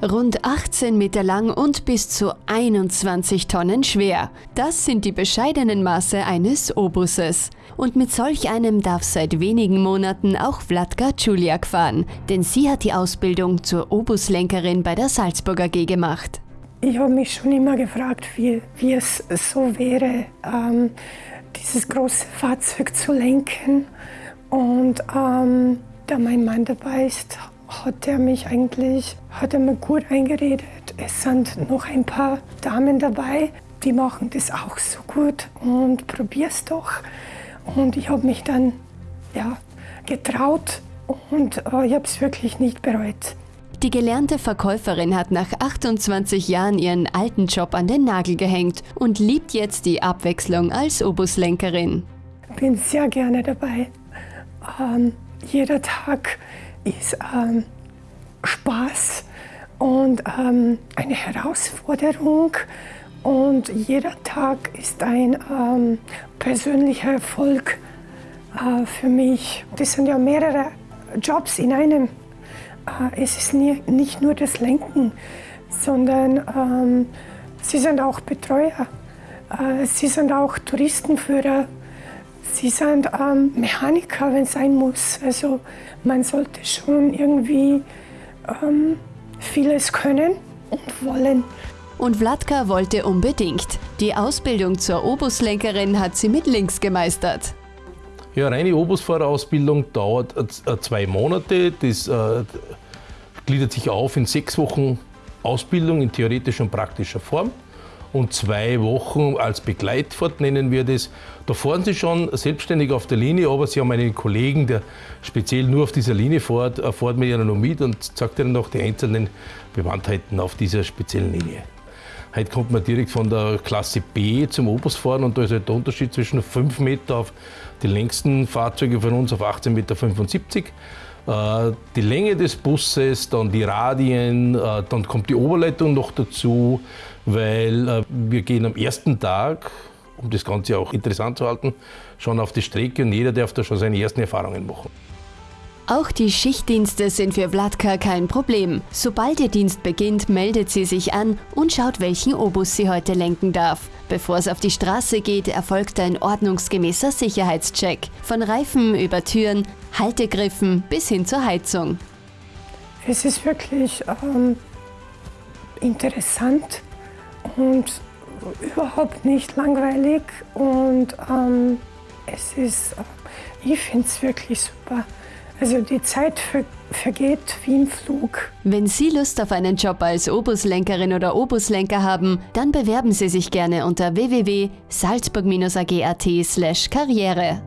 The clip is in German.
Rund 18 Meter lang und bis zu 21 Tonnen schwer. Das sind die bescheidenen Maße eines Obuses. Und mit solch einem darf seit wenigen Monaten auch Vladka Juliak fahren, denn sie hat die Ausbildung zur Obuslenkerin bei der Salzburger AG gemacht. Ich habe mich schon immer gefragt, wie, wie es so wäre, ähm, dieses große Fahrzeug zu lenken. Und ähm, da mein Mann dabei ist, hat er mich eigentlich, hat er mir gut eingeredet. Es sind noch ein paar Damen dabei, die machen das auch so gut und probier's doch. Und ich habe mich dann ja, getraut und äh, ich habe es wirklich nicht bereut. Die gelernte Verkäuferin hat nach 28 Jahren ihren alten Job an den Nagel gehängt und liebt jetzt die Abwechslung als Obuslenkerin. Ich bin sehr gerne dabei. Ähm, jeder Tag ist ähm, Spaß und ähm, eine Herausforderung. Und jeder Tag ist ein ähm, persönlicher Erfolg äh, für mich. Das sind ja mehrere Jobs in einem. Äh, es ist nie, nicht nur das Lenken, sondern ähm, sie sind auch Betreuer. Äh, sie sind auch Touristenführer. Sie sind ähm, Mechaniker, wenn es sein muss. Also man sollte schon irgendwie ähm, vieles können und wollen. Und Vladka wollte unbedingt. Die Ausbildung zur Obuslenkerin hat sie mit links gemeistert. Ja, reine Obusfahrerausbildung dauert äh, zwei Monate. Das äh, gliedert sich auf in sechs Wochen Ausbildung in theoretischer und praktischer Form und zwei Wochen als Begleitfahrt nennen wir das. Da fahren Sie schon selbstständig auf der Linie, aber Sie haben einen Kollegen, der speziell nur auf dieser Linie fährt, fährt mit Ihnen noch mit und sagt Ihnen noch die einzelnen Bewandtheiten auf dieser speziellen Linie. Heute kommt man direkt von der Klasse B zum Opus fahren und da ist halt der Unterschied zwischen 5 Meter auf die längsten Fahrzeuge von uns auf 18,75 Meter. Äh, die Länge des Busses, dann die Radien, äh, dann kommt die Oberleitung noch dazu, weil äh, wir gehen am ersten Tag, um das Ganze auch interessant zu halten, schon auf die Strecke und jeder darf da schon seine ersten Erfahrungen machen. Auch die Schichtdienste sind für Vladka kein Problem. Sobald ihr Dienst beginnt, meldet sie sich an und schaut, welchen Obus sie heute lenken darf. Bevor es auf die Straße geht, erfolgt ein ordnungsgemäßer Sicherheitscheck. Von Reifen über Türen, Haltegriffen bis hin zur Heizung. Es ist wirklich ähm, interessant und überhaupt nicht langweilig und ähm, es ist, äh, ich finde es wirklich super. Also die Zeit ver vergeht wie im Flug. Wenn Sie Lust auf einen Job als Obuslenkerin oder Obuslenker haben, dann bewerben Sie sich gerne unter www.salzburg-ag.at/karriere.